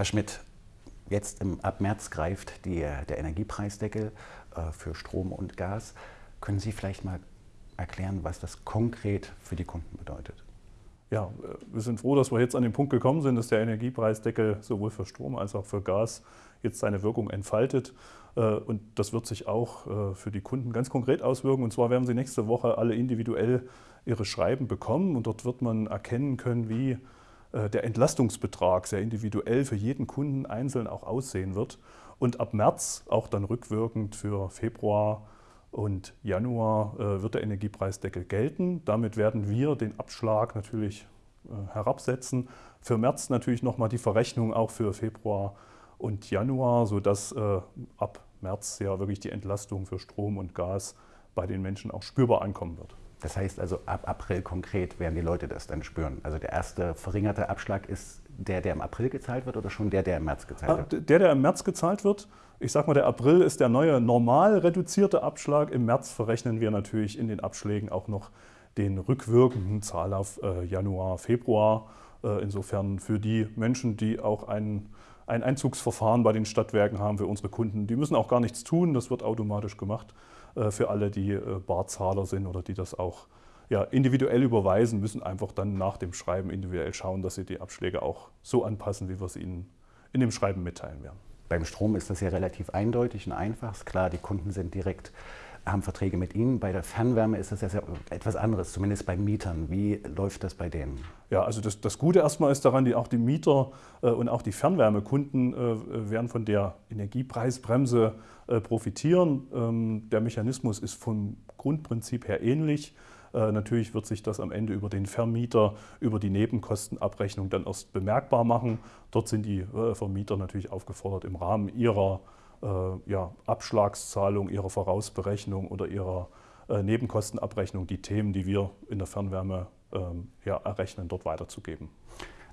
Herr Schmidt, jetzt im, ab März greift die, der Energiepreisdeckel äh, für Strom und Gas. Können Sie vielleicht mal erklären, was das konkret für die Kunden bedeutet? Ja, wir sind froh, dass wir jetzt an den Punkt gekommen sind, dass der Energiepreisdeckel sowohl für Strom als auch für Gas jetzt seine Wirkung entfaltet. Äh, und das wird sich auch äh, für die Kunden ganz konkret auswirken. Und zwar werden sie nächste Woche alle individuell ihre Schreiben bekommen. Und dort wird man erkennen können, wie der Entlastungsbetrag sehr individuell für jeden Kunden einzeln auch aussehen wird. Und ab März auch dann rückwirkend für Februar und Januar äh, wird der Energiepreisdeckel gelten. Damit werden wir den Abschlag natürlich äh, herabsetzen. Für März natürlich nochmal die Verrechnung auch für Februar und Januar, sodass äh, ab März ja wirklich die Entlastung für Strom und Gas bei den Menschen auch spürbar ankommen wird. Das heißt also, ab April konkret werden die Leute das dann spüren. Also der erste verringerte Abschlag ist der, der im April gezahlt wird oder schon der, der im März gezahlt wird? Ah, der, der im März gezahlt wird. Ich sage mal, der April ist der neue normal reduzierte Abschlag. Im März verrechnen wir natürlich in den Abschlägen auch noch den rückwirkenden Zahlauf äh, Januar, Februar. Äh, insofern für die Menschen, die auch ein, ein Einzugsverfahren bei den Stadtwerken haben, für unsere Kunden, die müssen auch gar nichts tun, das wird automatisch gemacht. Äh, für alle, die äh, Barzahler sind oder die das auch ja, individuell überweisen, müssen einfach dann nach dem Schreiben individuell schauen, dass sie die Abschläge auch so anpassen, wie wir es ihnen in dem Schreiben mitteilen werden. Beim Strom ist das ja relativ eindeutig und einfach. Klar, die Kunden sind direkt haben Verträge mit Ihnen. Bei der Fernwärme ist das ja etwas anderes, zumindest bei Mietern. Wie läuft das bei denen? Ja, also das, das Gute erstmal ist daran, die, auch die Mieter äh, und auch die Fernwärmekunden äh, werden von der Energiepreisbremse äh, profitieren. Ähm, der Mechanismus ist vom Grundprinzip her ähnlich. Äh, natürlich wird sich das am Ende über den Vermieter, über die Nebenkostenabrechnung dann erst bemerkbar machen. Dort sind die äh, Vermieter natürlich aufgefordert, im Rahmen ihrer ja, Abschlagszahlung, ihrer Vorausberechnung oder ihrer Nebenkostenabrechnung die Themen, die wir in der Fernwärme ähm, ja, errechnen, dort weiterzugeben.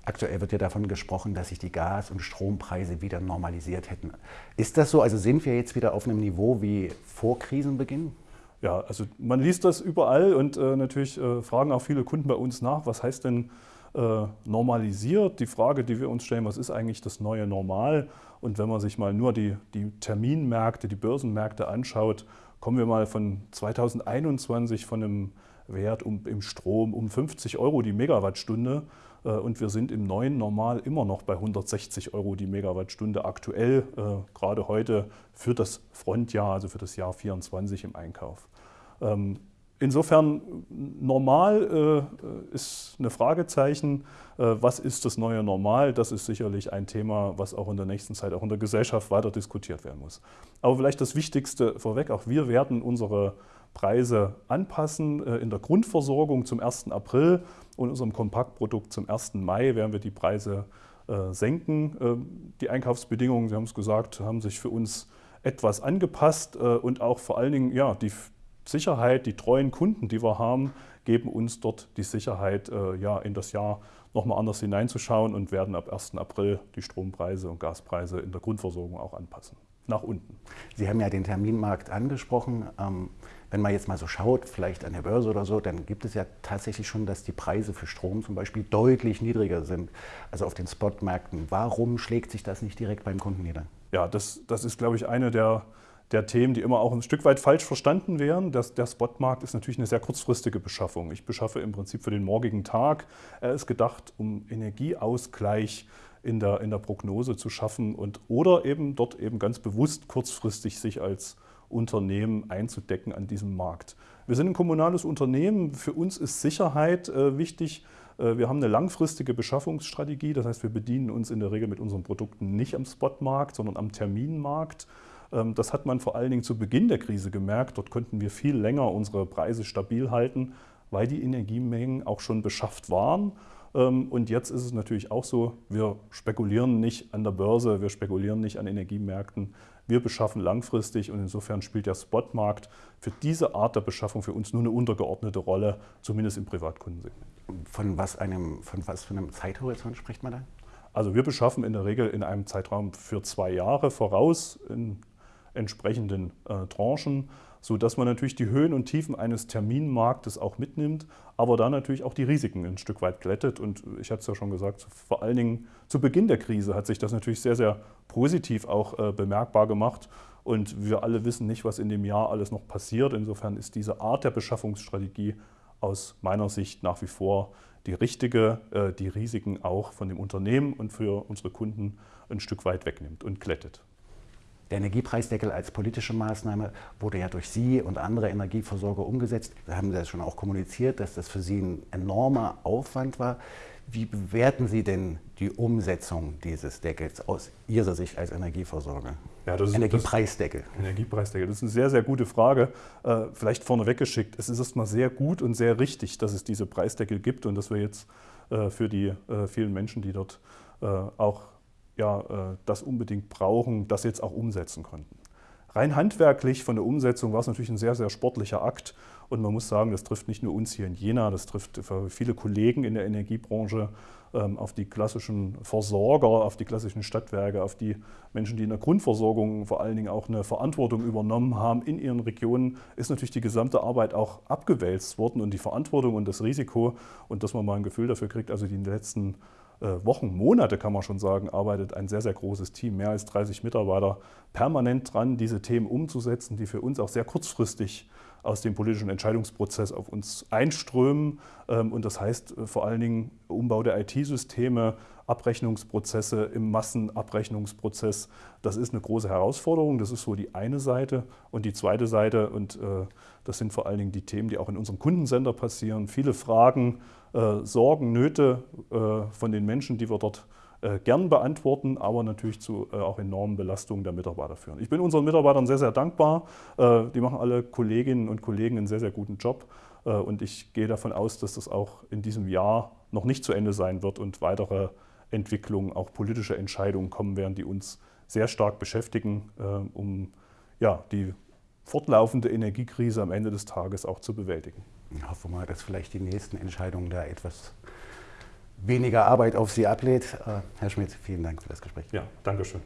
Aktuell wird ja davon gesprochen, dass sich die Gas- und Strompreise wieder normalisiert hätten. Ist das so? Also sind wir jetzt wieder auf einem Niveau wie vor Krisenbeginn? Ja, also man liest das überall und äh, natürlich äh, fragen auch viele Kunden bei uns nach, was heißt denn äh, normalisiert? Die Frage, die wir uns stellen, was ist eigentlich das neue Normal? Und wenn man sich mal nur die, die Terminmärkte, die Börsenmärkte anschaut, kommen wir mal von 2021 von einem Wert um, im Strom um 50 Euro die Megawattstunde äh, und wir sind im neuen Normal immer noch bei 160 Euro die Megawattstunde aktuell, äh, gerade heute für das Frontjahr, also für das Jahr 24 im Einkauf. Ähm, insofern normal äh, ist eine Fragezeichen. was ist das neue Normal? Das ist sicherlich ein Thema, was auch in der nächsten Zeit auch in der Gesellschaft weiter diskutiert werden muss. Aber vielleicht das Wichtigste vorweg, auch wir werden unsere Preise anpassen. Äh, in der Grundversorgung zum 1. April und unserem Kompaktprodukt zum 1. Mai werden wir die Preise äh, senken. Ähm, die Einkaufsbedingungen, Sie haben es gesagt, haben sich für uns etwas angepasst äh, und auch vor allen Dingen ja, die Sicherheit, die treuen Kunden, die wir haben, geben uns dort die Sicherheit, ja, in das Jahr nochmal anders hineinzuschauen und werden ab 1. April die Strompreise und Gaspreise in der Grundversorgung auch anpassen, nach unten. Sie haben ja den Terminmarkt angesprochen. Ähm, wenn man jetzt mal so schaut, vielleicht an der Börse oder so, dann gibt es ja tatsächlich schon, dass die Preise für Strom zum Beispiel deutlich niedriger sind, also auf den Spotmärkten. Warum schlägt sich das nicht direkt beim Kunden nieder? Ja, das, das ist, glaube ich, eine der, der Themen, die immer auch ein Stück weit falsch verstanden werden. Das, der Spotmarkt ist natürlich eine sehr kurzfristige Beschaffung. Ich beschaffe im Prinzip für den morgigen Tag. Er ist gedacht, um Energieausgleich in der, in der Prognose zu schaffen und oder eben dort eben ganz bewusst kurzfristig sich als Unternehmen einzudecken an diesem Markt. Wir sind ein kommunales Unternehmen. Für uns ist Sicherheit äh, wichtig. Äh, wir haben eine langfristige Beschaffungsstrategie. Das heißt, wir bedienen uns in der Regel mit unseren Produkten nicht am Spotmarkt, sondern am Terminmarkt. Ähm, das hat man vor allen Dingen zu Beginn der Krise gemerkt. Dort konnten wir viel länger unsere Preise stabil halten, weil die Energiemengen auch schon beschafft waren. Ähm, und jetzt ist es natürlich auch so, wir spekulieren nicht an der Börse, wir spekulieren nicht an Energiemärkten. Wir beschaffen langfristig und insofern spielt der Spotmarkt für diese Art der Beschaffung für uns nur eine untergeordnete Rolle, zumindest im Privatkundensegment. Von was, einem, von was für einem Zeithorizont spricht man da? Also wir beschaffen in der Regel in einem Zeitraum für zwei Jahre voraus in entsprechenden äh, Tranchen. sodass man natürlich die Höhen und Tiefen eines Terminmarktes auch mitnimmt, aber dann natürlich auch die Risiken ein Stück weit glättet. Und ich hatte es ja schon gesagt, vor allen Dingen zu Beginn der Krise hat sich das natürlich sehr, sehr positiv auch äh, bemerkbar gemacht. Und wir alle wissen nicht, was in dem Jahr alles noch passiert. Insofern ist diese Art der Beschaffungsstrategie aus meiner Sicht nach wie vor die richtige, äh, die Risiken auch von dem Unternehmen und für unsere Kunden ein Stück weit wegnimmt und glättet. Der Energiepreisdeckel als politische Maßnahme wurde ja durch Sie und andere Energieversorger umgesetzt. Da haben Sie das schon auch kommuniziert, dass das für Sie ein enormer Aufwand war. Wie bewerten Sie denn die Umsetzung dieses Deckels aus Ihrer Sicht als Energieversorger? Ja, das Energiepreisdeckel. Das, Energiepreisdeckel, das ist eine sehr, sehr gute Frage. Äh, vielleicht vorneweg geschickt. Es ist erstmal sehr gut und sehr richtig, dass es diese Preisdeckel gibt und dass wir jetzt äh, für die äh, vielen Menschen, die dort auch ja, äh, das unbedingt brauchen, das jetzt auch umsetzen konnten. Rein handwerklich von der Umsetzung war es natürlich ein sehr, sehr sportlicher Akt. Und man muss sagen, das trifft nicht nur uns hier in Jena, das trifft viele Kollegen in der Energiebranche, ähm, auf die klassischen Versorger, auf die klassischen Stadtwerke, auf die Menschen, die in der Grundversorgung vor allen Dingen auch eine Verantwortung übernommen haben in ihren Regionen, ist natürlich die gesamte Arbeit auch abgewälzt worden und die Verantwortung und das Risiko und dass man mal ein Gefühl dafür kriegt, also die letzten Wochen, Monate kann man schon sagen, arbeitet ein sehr, sehr großes Team, mehr als 30 Mitarbeiter, permanent dran, diese Themen umzusetzen, die für uns auch sehr kurzfristig aus dem politischen Entscheidungsprozess auf uns einströmen. Ähm, und das heißt äh, vor allen Dingen Umbau der IT-Systeme, Abrechnungsprozesse im Massenabrechnungsprozess. Das ist eine große Herausforderung. Das ist so die eine Seite. Und die zweite Seite, und äh, das sind vor allen Dingen die Themen, die auch in unserem Kundensender passieren. Viele Fragen, äh, Sorgen, Nöte von den Menschen, die wir dort gern beantworten, aber natürlich zu äh, auch enormen Belastungen der Mitarbeiter führen. Ich bin unseren Mitarbeitern sehr, sehr dankbar. Äh, die machen alle Kolleginnen und Kollegen einen sehr, sehr guten Job. Äh, und ich gehe davon aus, dass das auch in diesem Jahr noch nicht zu Ende sein wird und weitere Entwicklungen, auch politische Entscheidungen kommen werden, die uns sehr stark beschäftigen, äh, um ja, die fortlaufende Energiekrise am Ende des Tages auch zu bewältigen. Ich hoffe mal, dass vielleicht die nächsten Entscheidungen da etwas weniger Arbeit auf Sie ablädt. Äh, Herr Schmidt, vielen Dank für das Gespräch. Ja, Dankeschön.